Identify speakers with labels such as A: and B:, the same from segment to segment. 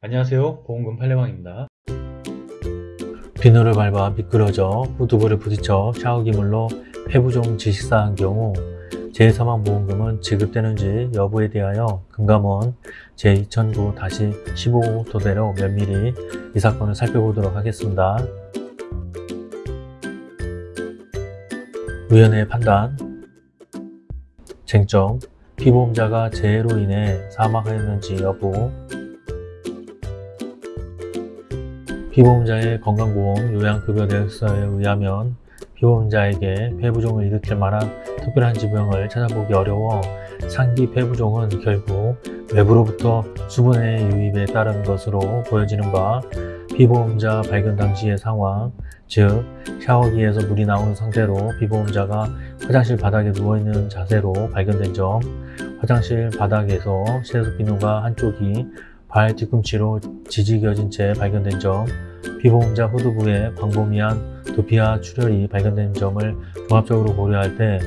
A: 안녕하세요. 보험금 팔례방입니다.
B: 비누를 밟아 미끄러져 후두부를 부딪혀 샤워기물로 폐부종 질식사한 경우 제3항보험금은 지급되는지 여부에 대하여 금감원 제2009-15 토대로 면밀히 이 사건을 살펴보도록 하겠습니다. 위원회의 판단. 쟁점. 피보험자가 재해로 인해 사망하였는지 여부 피보험자의 건강보험 요양급여 내역서에 의하면 피보험자에게 폐부종을 일으킬 만한 특별한 질병을 찾아보기 어려워 상기 폐부종은 결국 외부로부터 수분의 유입에 따른 것으로 보여지는 바 피보험자 발견 당시의 상황, 즉 샤워기에서 물이 나오는 상태로 피보험자가 화장실 바닥에 누워있는 자세로 발견된 점, 화장실 바닥에서 세수 비누가 한쪽이 발 뒤꿈치로 지지겨진 채 발견된 점, 피보험자 후두부에 광범위한 두피와 출혈이 발견된 점을 종합적으로 고려할 때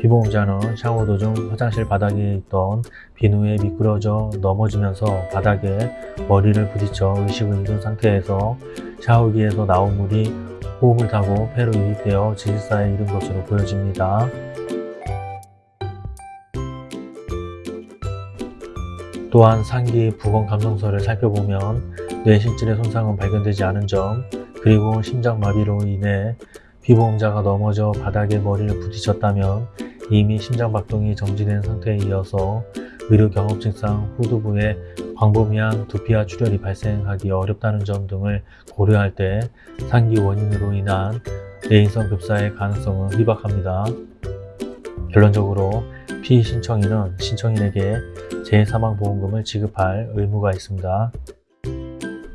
B: 피보험자는 샤워 도중 화장실 바닥에 있던 비누에 미끄러져 넘어지면서 바닥에 머리를 부딪혀 의식을 잃은 상태에서 샤워기에서 나온 물이 호흡을 타고 폐로 유입되어 질사에 이른 것으로 보여집니다. 또한 상기 부검 감정서를 살펴보면 뇌신질의 손상은 발견되지 않은 점 그리고 심장마비로 인해 피보험자가 넘어져 바닥에 머리를 부딪혔다면 이미 심장박동이 정지된 상태에 이어서 의료 경험증상 후두부에 광범위한 두피와 출혈이 발생하기 어렵다는 점 등을 고려할 때 상기 원인으로 인한 내인성 급사의 가능성은 희박합니다. 결론적으로 피신청인은 신청인에게 제3항보험금을 지급할 의무가 있습니다.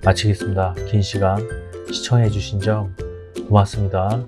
B: 마치겠습니다. 긴 시간 시청해주신 점 고맙습니다.